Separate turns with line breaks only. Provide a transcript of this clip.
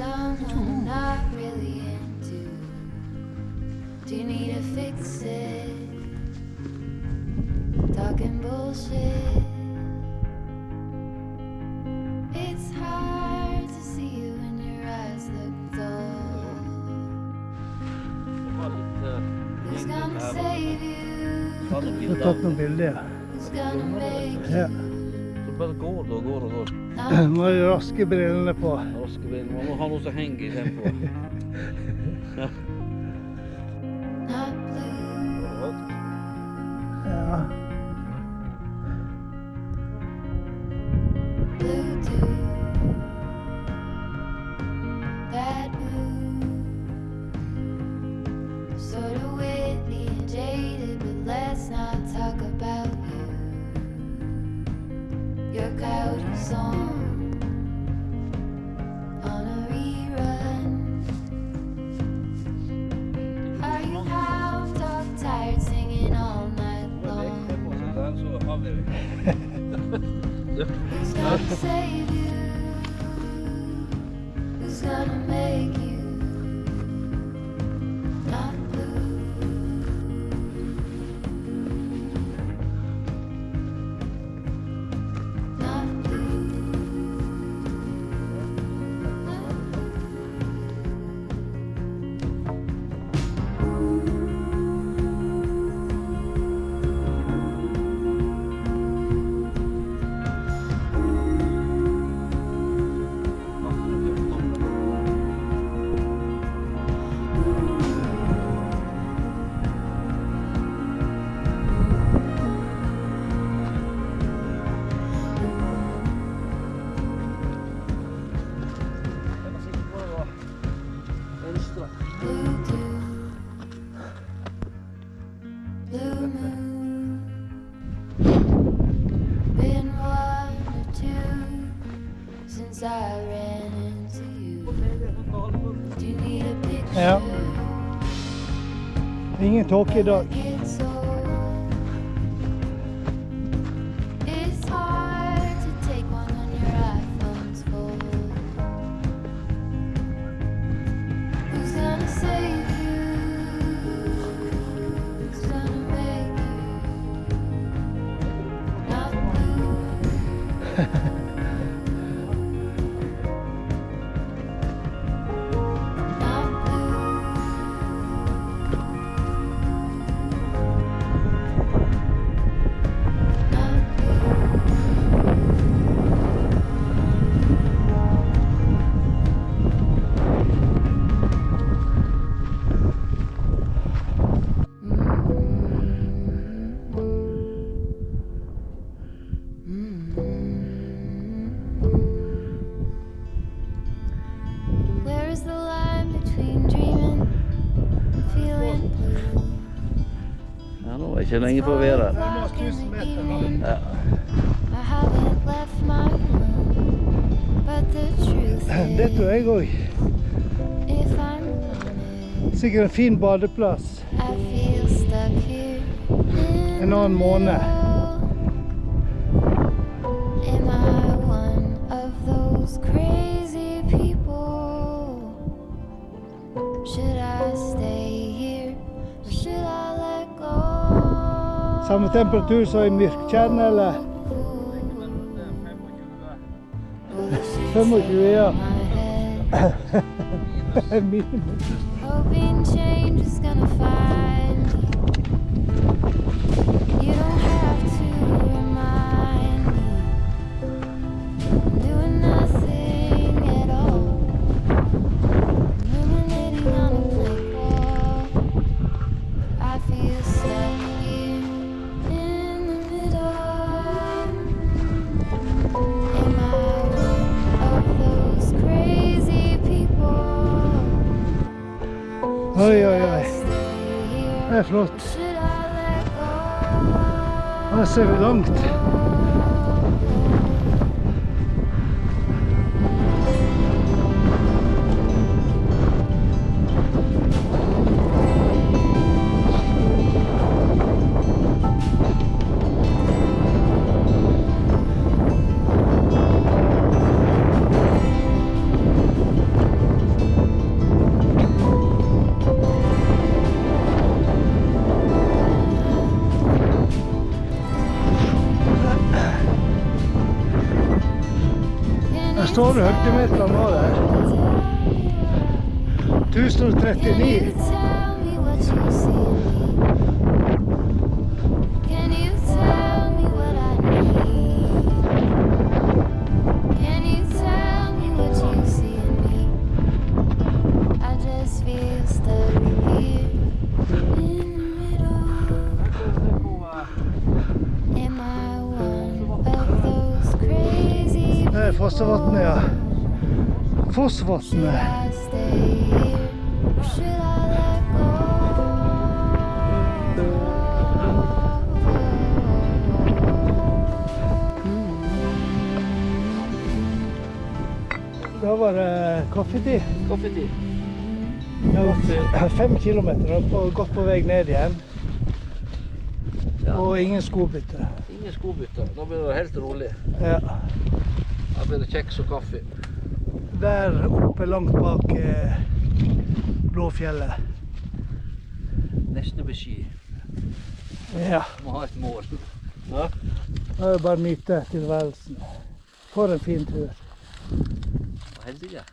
someone I'm not really into. Do you need to fix it? Talking bullshit. It's hard to see you when your eyes look dull. Who's gonna save you?
Jeg har tatt noen bilder.
Who's gonna make.
Så bare går og går og går.
Nå
Må jo raske brillene på.
Raskebilen. Man må ha noe som henger i tempoet.
Ja.
Who's gonna save you? Who's gonna make
Ja. Ingen tåke i dag.
je lang niet voor weer
Ja.
Dit
doe ik ook.
Sikkert een fin
badeplaats.
En dan
morgen. Am I one of those crazy
Samme temperatur som i Myrktjern, eller? 25, ja.
Find. You don't have to
er flott. Her ser vi langt.
Står det høydemeteren nå der. 1039. Fossevatnet, ja. Fossvatnet. Da var det kaffetid.
Kaffetid.
Fem kilometer og godt på vei ned igjen.
Ja.
Og ingen skobytte.
Ingen skobytte. Da blir det helt rolig.
Ja.
Da blir det kjeks og kaffe.
Der oppe langt bak eh, Blåfjellet.
Neste beskjed.
Ja.
Må ha et mål. Ja.
Da er det bare å nyte tilværelsen. For en fin tur.
Og heldige.